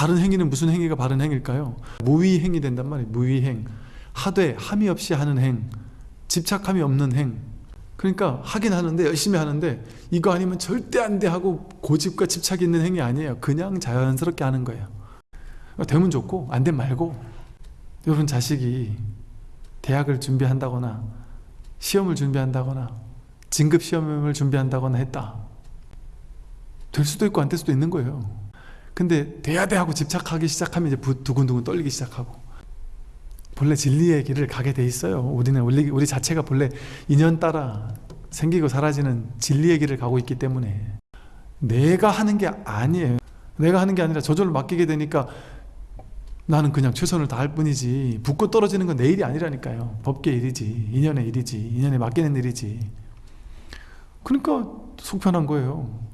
바른 행위는 무슨 행위가 바른 행위일까요? 무위행이 된단 말이에요. 무위행. 하되 함이 없이 하는 행. 집착함이 없는 행. 그러니까 하긴 하는데 열심히 하는데 이거 아니면 절대 안 돼 하고 고집과 집착이 있는 행위 아니에요. 그냥 자연스럽게 하는 거예요. 되면 좋고 안 되면 말고 여러분 자식이 대학을 준비한다거나 시험을 준비한다거나 진급 시험을 준비한다거나 했다. 될 수도 있고 안 될 수도 있는 거예요. 근데 돼야 돼 하고 집착하기 시작하면 이제 부- 두근두근 떨리기 시작하고 본래 진리의 길을 가게 돼 있어요. 우리는 우리, 우리 자체가 본래 인연 따라 생기고 사라지는 진리의 길을 가고 있기 때문에 내가 하는 게 아니에요. 내가 하는 게 아니라 저절로 맡기게 되니까 나는 그냥 최선을 다할 뿐이지 붙고 떨어지는 건 내 일이 아니라니까요. 법계 일이지 인연의 일이지 인연에 맡기는 일이지 그러니까 속편한 거예요.